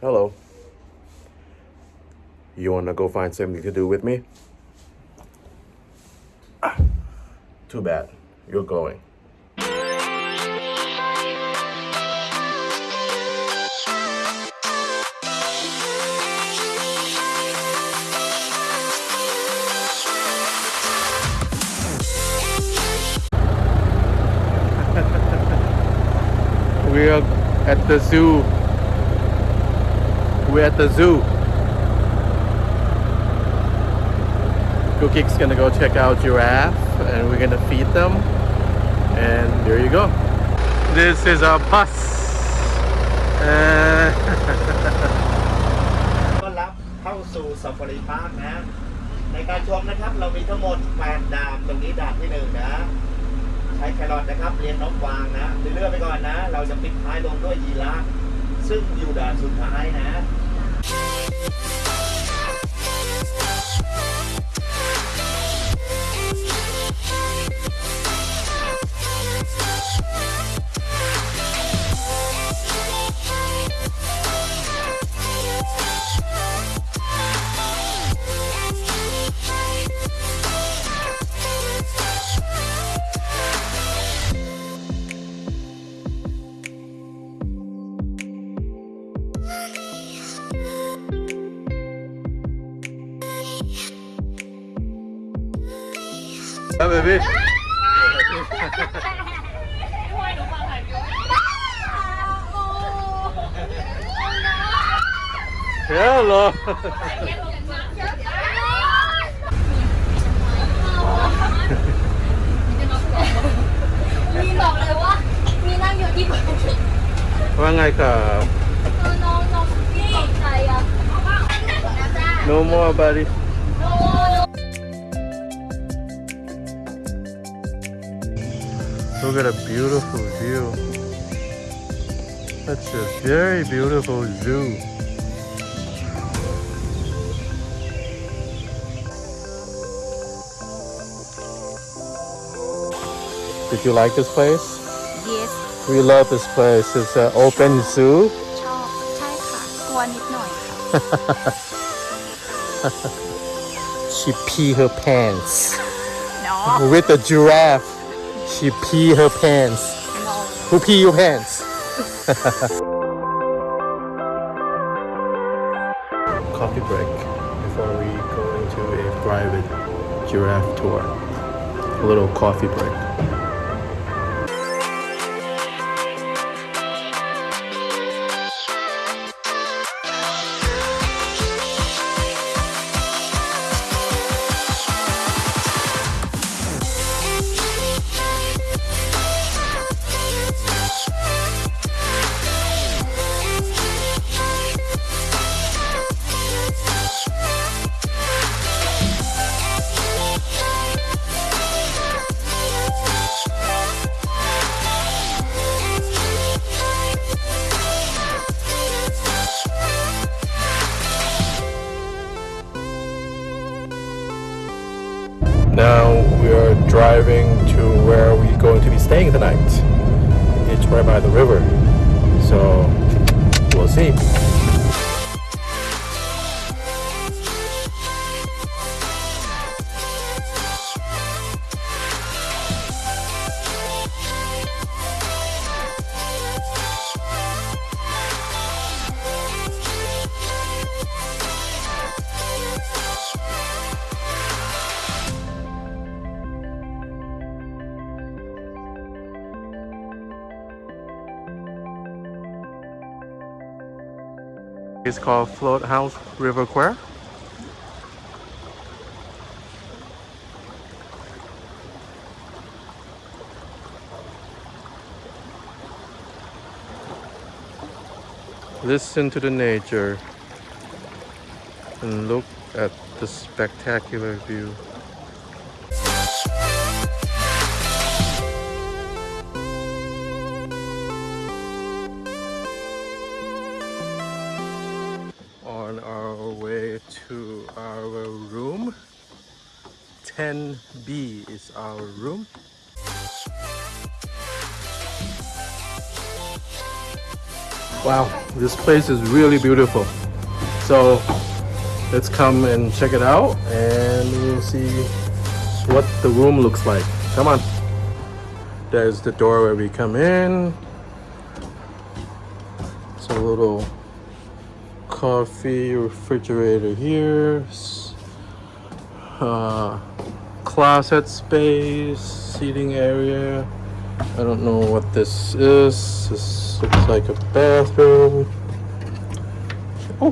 Hello. You wanna go find something to do with me? Ah, too bad. You're going. we are at the zoo. We're at the zoo. Cookie's gonna go check out giraffe and we're gonna feed them. And there you go. This is our bus. Uh, ต้อนรับเข้าสู่ซาฟารีพาร์คนะ ในการชมนะครับเรามีทั้งหมด8ด่านตรงนี้ด่านที่1นะ ใช้แครอทนะครับเรียนนกวางนะเรื่อยๆไปก่อนนะ เราจะปิดท้ายลงด้วยยีราฟซึ่งอยู่ด่านสุดท้ายนะ Oh, oh, oh, oh, oh, oh, yeah, baby. Hello. มีบอกเลยว่า มีนั่งอยู่ที่บ้านว่าไงครับน้องน้องพี่ใครอะ No more buddy Look at a beautiful view. That's a very beautiful zoo. Did you like this place? yes We love this place. It's an open zoo. ชอบ ใช่ค่ะ กลัวนิดหน่อยค่ะ She pee her pants. เนาะ With the giraffe, She pee her pants. No. Who pee your pants? Coffee break before we go into a private giraffe tour. A little coffee break. Driving to where we're going to be staying tonight. It's right by the river. So we'll see. It's called Float House River Kwai. Listen to the nature and look at the spectacular view. 10B is our room. Wow, this place is really beautiful. So let's come and check it out and we'll see what the room looks like. Come on. There's the door where we come in. It's a little coffee refrigerator here. Uh, closet space, seating area. I don't know what this is. This looks like a bathroom. Oh,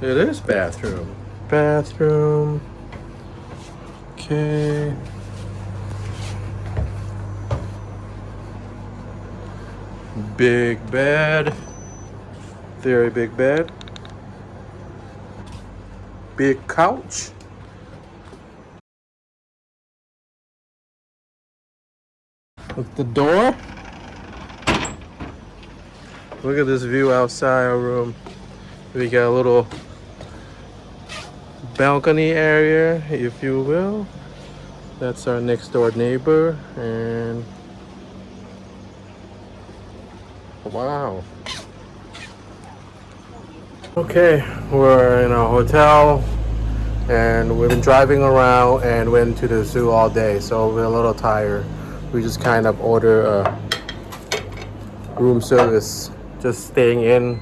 it is bathroom. Bathroom. Okay. Big bed. Very big bed. Big couch. With the door. Look at this view outside our room. We got a little balcony area, if you will. That's our next door neighbor and wow. Okay, we're in a hotel and we've been driving around and went to the zoo all day, so we're a little tired. We just kind of order a room service, just staying in,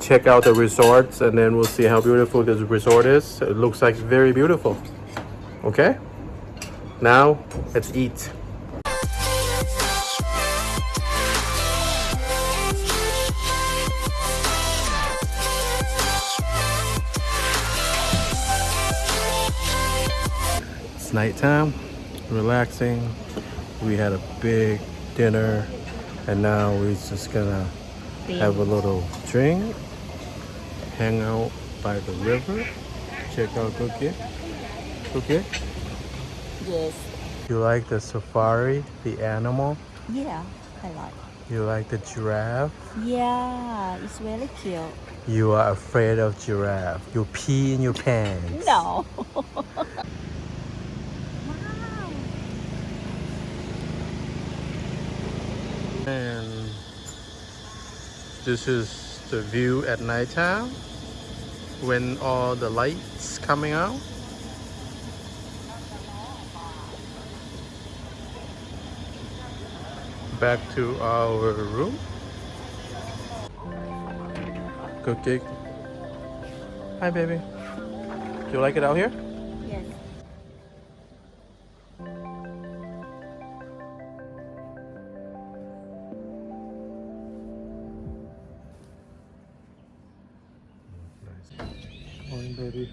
check out the resorts, and then we'll see how beautiful this resort is. It looks like very beautiful. Okay? Now, let's eat. It's nighttime, relaxing. We had a big dinner, and now we're just gonna have a little drink, hang out by the river, check out Cookie. Cookie, Yes. you like the safari, the animal? Yeah, I like. You like the giraffe? Yeah, it's really cute. You are afraid of giraffe. You pee in your pants. No. And this is the view at nighttime when all the lights coming out. Back to our room. Cookie. Hi, baby. Do you like it out here? Baby.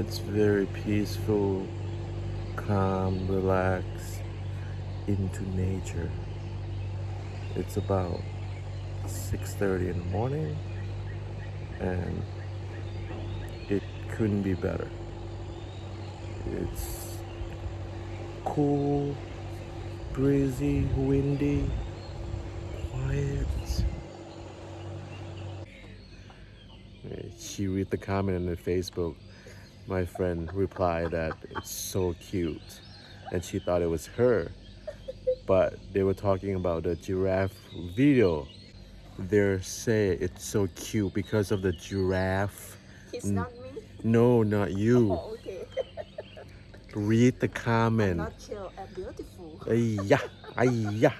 It's very peaceful, calm, relaxed, into nature. It's about 6:30 in the morning and couldn't be better. It's cool, breezy, windy, quiet. She read the comment on the Facebook. My friend replied that it's so cute, and she thought it was her. But they were talking about the giraffe video they say it's so cute because of the giraffe. Mm. not. No, not you. Oh, okay. Read the comment. Not chill and beautiful. Ayya, ayya.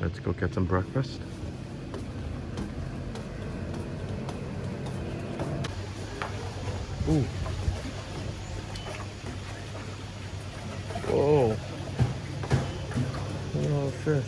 Let's go get some breakfast. Ooh. And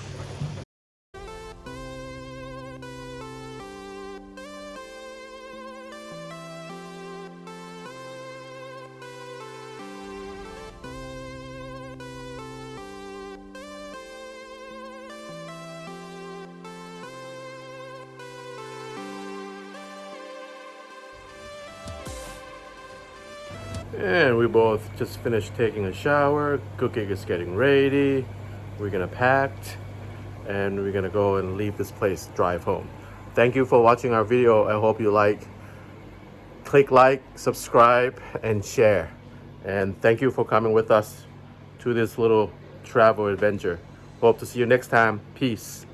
we both just finished taking a shower. Cooking is getting ready. We're gonna pack and we're gonna go and leave this place, drive home. Thank you for watching our video. I hope you like. Click like, subscribe, and share. And thank you for coming with us to this little travel adventure. Hope to see you next time. Peace.